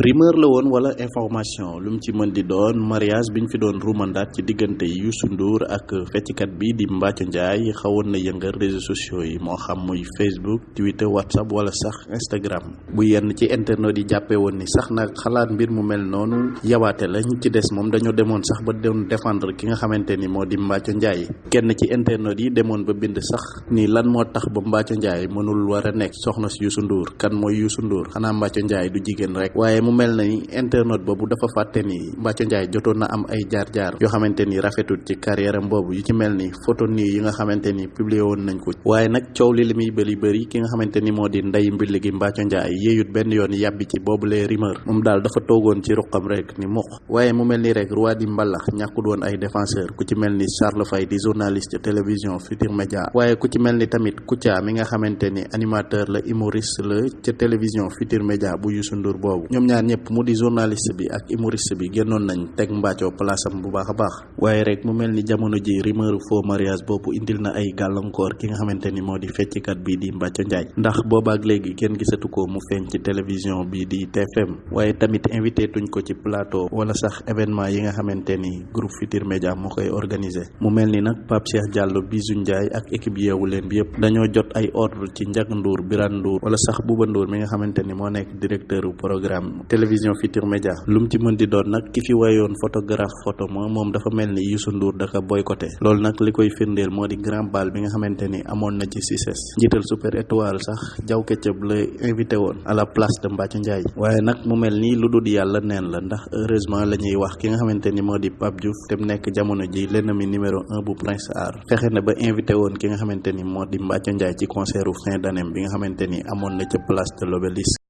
rumeur la woon wala information lu mu ci mën di doon mariage biñ fi doon rumandaat ci diggante Youssou Ndour ak fecckat bi di Mbathio Ndiaye xawoon na yëngal réseaux sociaux yi moo xam muy Facebook Twitter WhatsApp wala sax Instagram. Bu yenn ci internet yi jàppee woon ni sax nag xalaat mbir mu mel noonu yawaate la ñu ci des moom dañoo demoon sax ba doon défendre ki nga xamante ni moo di Mbathio Ndiaye. Kenn ci internet yi demoon ba bind sax ni lan moo tax ba Mbathio Ndiaye mënul war a nekk soxna Youssou Ndour. Kan mooy Youssou Ndour? Xanaa Mbathio Ndiaye du jigéen rek. Waaye mu mel ni internet boobu dafa fàtte ni Mbathio Ndiaye jotoon na am ay jaar-jaar yoo xamante ni rafetul ci carrière am boobu yu ci mel ni photo nii yi nga xamante ni publié woon nañ ko waaye nag coow li li muy bëri bëri ki nga xamante ni ndey mbilli gi Mbathio Ndiaye yéeyut benn yoon yàbbi ci boobu les rumeur moom daal dafa toogoon ci ruqam rek ni mukk. Waaye mu mel ni rek roi di mbalax ñàkkul woon ay défenseur ku ci mel ni Charles Faye di journaliste télévision Futur Média. Waaye ku ci mel ni tamit Kouthia mi nga xamante ni animateur la humoriste la ca télévision Futur Média bu Youssou Ndour boobu. Ñoom ñaar ñëpp mu di journaliste bi ak humoriste bi génnoon nañ teg Mbathio place am bu baax a baax. Waaye rek mu mel ni jamono ji rumeur faux mariage boobu indil na ay gàllankoor ki nga xamante ni moo di fecckat bi di Mbathio Ndiaye. Ndax boobaak léegi kenn gisatu ko mu feeñ ci télévision bi di TFM waaye tamit invité tuñ ko ci plateau wala sax événement yi nga xamante ni groupe Futur Média moo koy organisé mu mel ni nag Pape Cheikh Diallo Bijou Ndiaye ak équipe yeewu leen bi yëpp dañoo jot ay ordre ci Ndiaga Ndour Birane Ndour wala sax Bouba Ndour mi nga xamante ni moo nekk directeur programme télévision Futur Média lu mu ci mën di doon nag ki fi wayoon photographe photo ma moom dafa mel ni Youssou Ndour da ko boycotté. Loolu nag li koy firndeel moo di grand bal bi nga xamante ni na ci super étoile sax jaw keccëb la invité woon à la place de Mbathio Ndiaye. Waaye nag mu mel ni lu dul neen la ndax heureusement la ñuy wax ki nga xamante ni moo di Pape Diouf te nekk jamono ji l'ennemi numéro un bu Prince Art. Fexe na ba invité woon ki nga xamante ni moo di ci concert fin d'année bi nga xamante ni na ca place de l'Obélisque